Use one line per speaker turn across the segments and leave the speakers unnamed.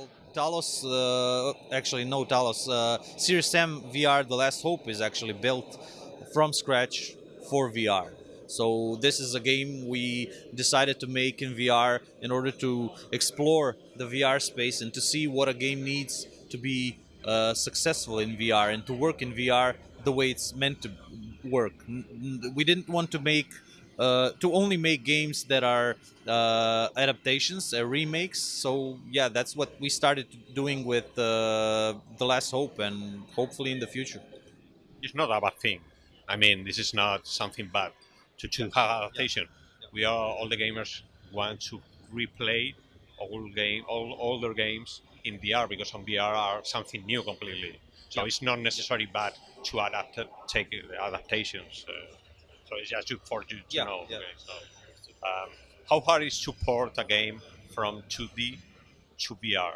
Well, Talos, uh, actually no Talos, uh, Serious Sam VR The Last Hope is actually built from scratch for VR. So this is a game we decided to make in VR in order to explore the VR space and to see what a game needs to be uh, successful in VR and to work in VR the way it's meant to work. We didn't want to make uh, to only make games that are uh, adaptations, uh, remakes. So yeah, that's what we started doing with uh, The Last Hope, and hopefully in the future.
It's not a bad thing. I mean, this is not something bad to, to yeah. adaptation. Yeah. We are all the gamers want to replay all game, all older games in VR because on VR are something new completely. So yeah. it's not necessarily bad to adapt take adaptations. Uh, so it's just for you to
yeah,
know.
Yeah.
Okay, so, um, how hard is to port a game from 2D to VR?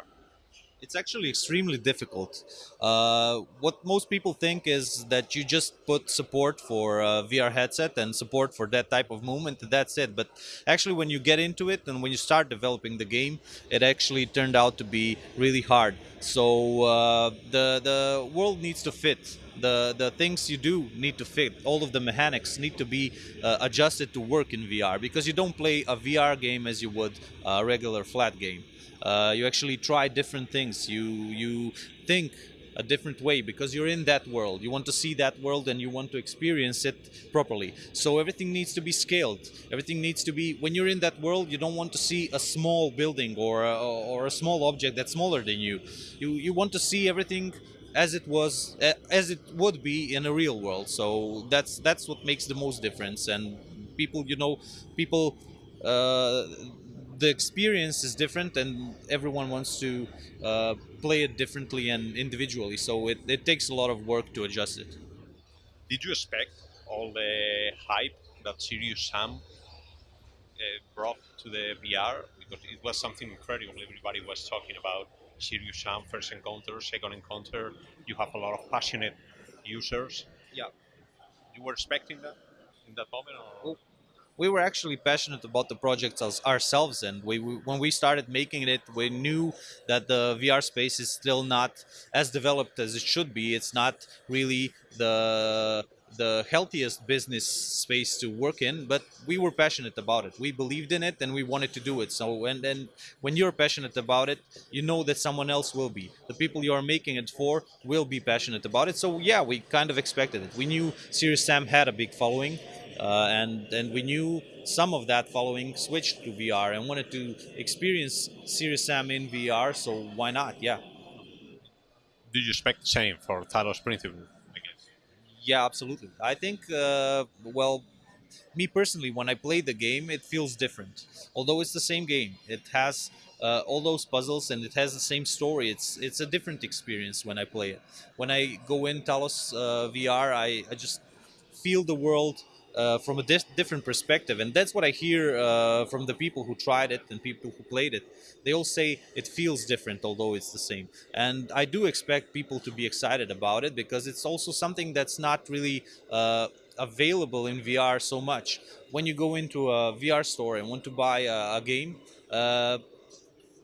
It's actually extremely difficult. Uh, what most people think is that you just put support for a VR headset and support for that type of movement, that's it. But actually, when you get into it and when you start developing the game, it actually turned out to be really hard. So uh, the the world needs to fit the the things you do need to fit. All of the mechanics need to be uh, adjusted to work in VR because you don't play a VR game as you would a regular flat game. Uh, you actually try different things. You you think a different way because you're in that world. You want to see that world and you want to experience it properly. So everything needs to be scaled. Everything needs to be when you're in that world. You don't want to see a small building or a, or a small object that's smaller than you. You you want to see everything as it was as it would be in a real world so that's that's what makes the most difference and people you know people uh, the experience is different and everyone wants to uh, play it differently and individually so it, it takes a lot of work to adjust it
did you expect all the hype that Serious Sam uh, brought to the VR because it was something incredible everybody was talking about Serious Sam first encounter, second encounter. You have a lot of passionate users.
Yeah.
You were expecting that in that moment? Or?
We were actually passionate about the project ourselves and we, we, when we started making it we knew that the vr space is still not as developed as it should be it's not really the the healthiest business space to work in, but we were passionate about it. We believed in it and we wanted to do it. So, and then when you're passionate about it, you know that someone else will be. The people you are making it for will be passionate about it. So, yeah, we kind of expected it. We knew Serious Sam had a big following, uh, and and we knew some of that following switched to VR and wanted to experience Serious Sam in VR. So, why not? Yeah.
Do you expect the same for Talos Principle?
Yeah, absolutely. I think, uh, well, me personally, when I play the game, it feels different. Although it's the same game, it has uh, all those puzzles and it has the same story. It's it's a different experience when I play it. When I go in Talos uh, VR, I, I just feel the world uh, from a di different perspective. And that's what I hear uh, from the people who tried it and people who played it. They all say it feels different, although it's the same. And I do expect people to be excited about it because it's also something that's not really uh, available in VR so much. When you go into a VR store and want to buy a, a game, uh,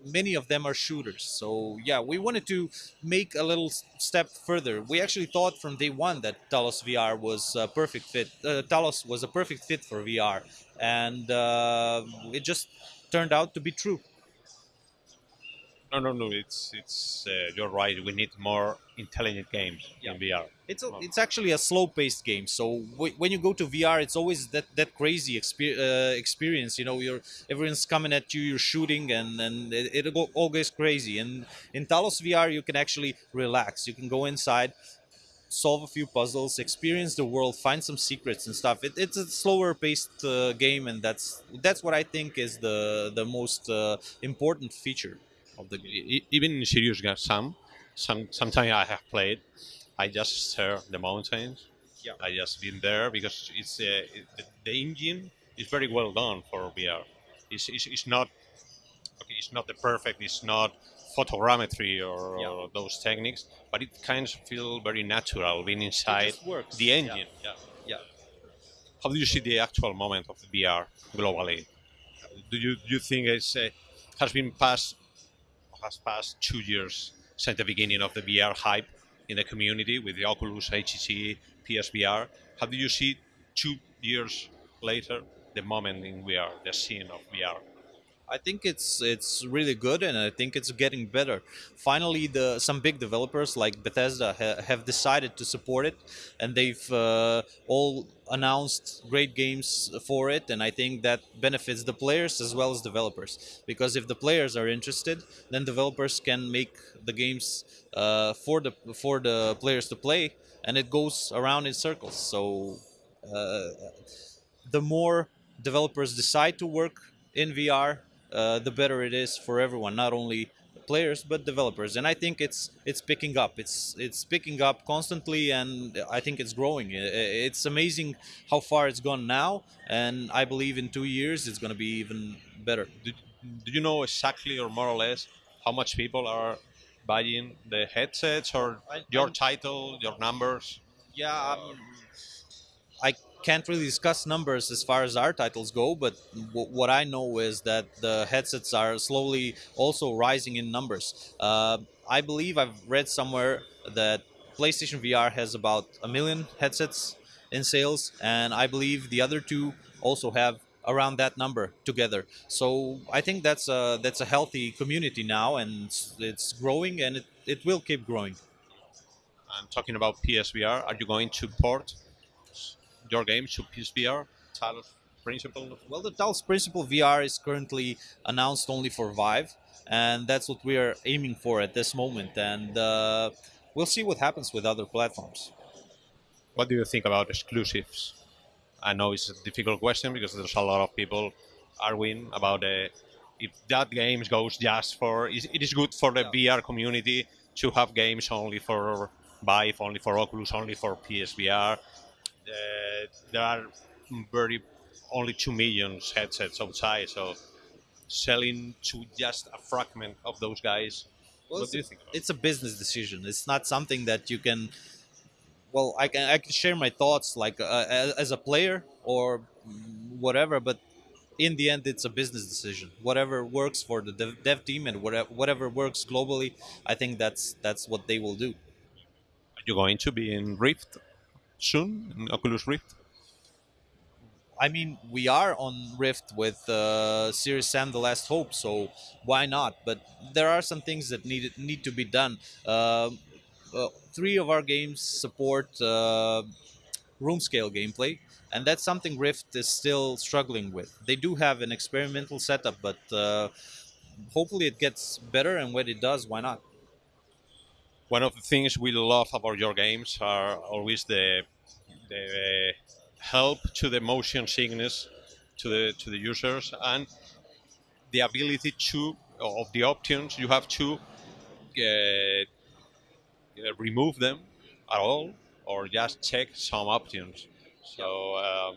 many of them are shooters. So yeah, we wanted to make a little step further. We actually thought from day one that Talos VR was a perfect fit. Uh, Talos was a perfect fit for VR, and uh, it just turned out to be true.
No, no, no. It's it's. Uh, you're right. We need more intelligent games yeah. in VR.
It's a, it's actually a slow-paced game. So when you go to VR, it's always that that crazy exper uh, experience. You know, you're everyone's coming at you, you're shooting, and and it, it all goes crazy. And in Talos VR, you can actually relax. You can go inside, solve a few puzzles, experience the world, find some secrets and stuff. It, it's a slower paced uh, game, and that's that's what I think is the the most uh, important feature of the.
Even in Serious Sam, some sometimes I have played. I just stare the mountains.
Yeah.
I just been there because it's uh, it, the, the, engine is very well done for VR. It's, it's, it's not okay. It's not the perfect. It's not photogrammetry or, yeah. or those techniques, but it kind of feel very natural being inside the engine.
Yeah. yeah. yeah.
How do you see the actual moment of VR globally? Do you do you think it's uh, has been passed has passed two years since the beginning of the VR hype in the community with the Oculus, HTC, PSVR. How do you see two years later the moment in VR, the scene of VR?
I think it's it's really good, and I think it's getting better. Finally, the some big developers like Bethesda ha, have decided to support it, and they've uh, all announced great games for it. And I think that benefits the players as well as developers, because if the players are interested, then developers can make the games uh, for the for the players to play, and it goes around in circles. So, uh, the more developers decide to work in VR, uh, the better it is for everyone, not only players but developers. And I think it's it's picking up. It's it's picking up constantly, and I think it's growing. It's amazing how far it's gone now, and I believe in two years it's going to be even better.
Do, do you know exactly or more or less how much people are buying the headsets or
I-
your
I'm-
title, your numbers?
Yeah, um, can't really discuss numbers as far as our titles go, but what I know is that the headsets are slowly also rising in numbers. Uh, I believe I've read somewhere that PlayStation VR has about a million headsets in sales, and I believe the other two also have around that number together. So I think that's a that's a healthy community now, and it's, it's growing, and it, it will keep growing.
I'm talking about PSVR. Are you going to port your game to PSVR? Talos principle.
Well, the Talos Principle VR is currently announced only for Vive, and that's what we are aiming for at this moment. And uh, we'll see what happens with other platforms.
What do you think about exclusives? I know it's a difficult question because there's a lot of people arguing about uh, if that game goes just for. It is good for the VR community to have games only for Vive, only for Oculus, only for PSVR. Uh, there are very only two million headsets outside, so selling to just a fragment of those guys.
Well,
what
it's,
do you think? About
it's a business decision. It's not something that you can. Well, I can I can share my thoughts like uh, as, as a player or whatever, but in the end, it's a business decision. Whatever works for the dev, dev team and whatever whatever works globally, I think that's that's what they will do.
Are you going to be in Rift soon? In Oculus Rift?
I mean, we are on Rift with uh, Serious Sam: The Last Hope, so why not? But there are some things that need need to be done. Uh, uh, three of our games support uh, room scale gameplay, and that's something Rift is still struggling with. They do have an experimental setup, but uh, hopefully it gets better. And when it does, why not?
One of the things we love about your games are always the the help to the motion sickness to the to the users and the ability to of the options you have to uh, uh, remove them at all or just check some options. So um,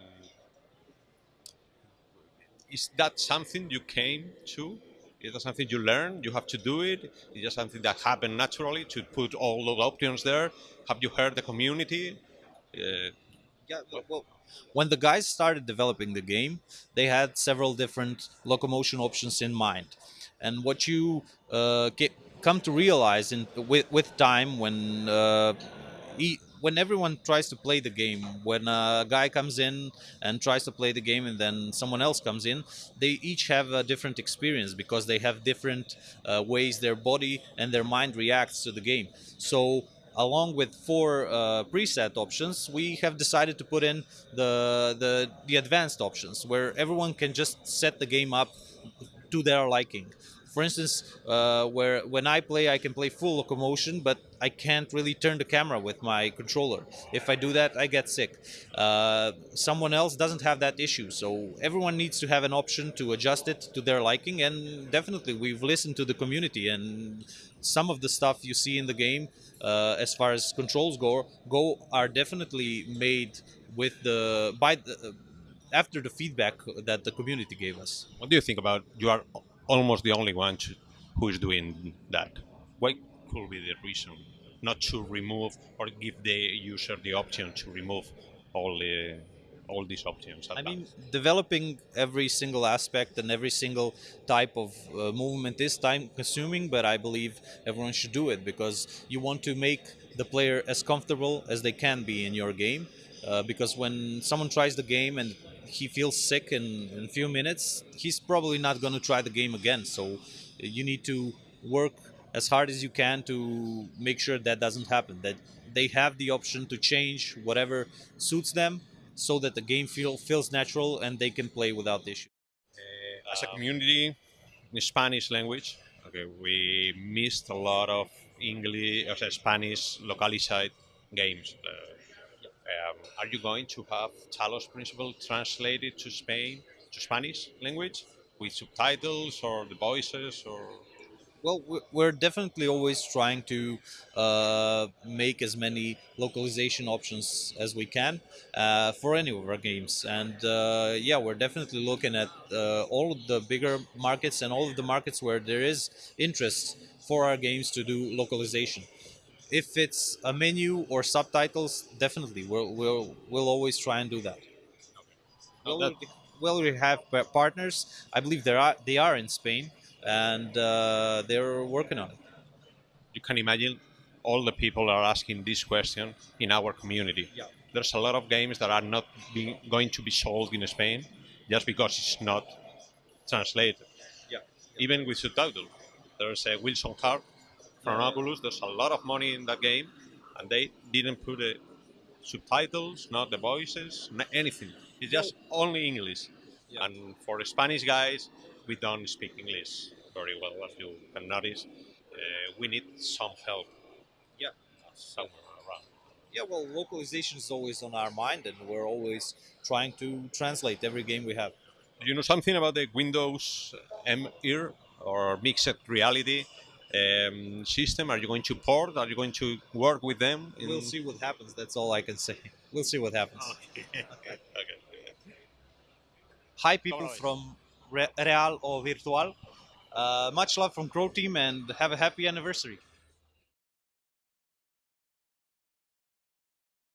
is that something you came to is that something you learn? You have to do it. it? Is that something that happened naturally to put all those options there? Have you heard the community? Uh,
Yeah, well, when the guys started developing the game, they had several different locomotion options in mind, and what you uh, get, come to realize in with, with time when uh, e- when everyone tries to play the game, when a guy comes in and tries to play the game, and then someone else comes in, they each have a different experience because they have different uh, ways their body and their mind reacts to the game. So along with four uh, preset options, we have decided to put in the, the the advanced options, where everyone can just set the game up to their liking. For instance, uh, where when I play, I can play full locomotion, but I can't really turn the camera with my controller. If I do that, I get sick. Uh, someone else doesn't have that issue, so everyone needs to have an option to adjust it to their liking. And definitely, we've listened to the community, and some of the stuff you see in the game, uh, as far as controls go, go are definitely made with the by the, after the feedback that the community gave us.
what do you think about? You are almost the only one who is doing that. What could be the reason not to remove or give the user the option to remove all the all these options.
I mean, developing every single aspect and every single type of uh, movement is time consuming, but I believe everyone should do it because you want to make the player as comfortable as they can be in your game. Uh, because when someone tries the game and he feels sick in, in a few minutes, he's probably not going to try the game again. So you need to work as hard as you can to make sure that doesn't happen. That they have the option to change whatever suits them so that the game feel, feels natural and they can play without issue.
Uh, as a community in Spanish language, okay, we missed a lot of English, uh, Spanish localized games. Uh, um, are you going to have Talos Principle translated to Spain, to Spanish language, with subtitles or the voices or?
Well, we- we're definitely always trying to uh, make as many localization options as we can uh, for any of our games. And uh, yeah, we're definitely looking at uh, all of the bigger markets and all of the markets where there is interest for our games to do localization. If it's a menu or subtitles, definitely we'll we'll, we'll always try and do that. Well,
that-
we, well, we have partners. I believe there are they are in Spain, and uh, they're working on it.
you can imagine all the people are asking this question in our community.
Yeah.
There's a lot of games that are not being, going to be sold in Spain just because it's not translated.
Yeah.
Even with subtitles. There's a Wilson's Heart from Oculus. There's a lot of money in that game, and they didn't put the subtitles, not the voices, not anything. It's just only English.
Yeah.
And for the Spanish guys, we don't speak English very well, as you can notice. Uh, we need some help.
Yeah.
Somewhere around.
Yeah, well, localization is always on our mind, and we're always trying to translate every game we have.
Do you know something about the Windows MR or mixed reality um, system? Are you going to port? Are you going to work with them? in-
We'll see what happens. That's all I can say. We'll see what happens.
okay. okay.
Hi, people from Re- Real or Virtual. Uh, much love from Croteam, and have a happy anniversary.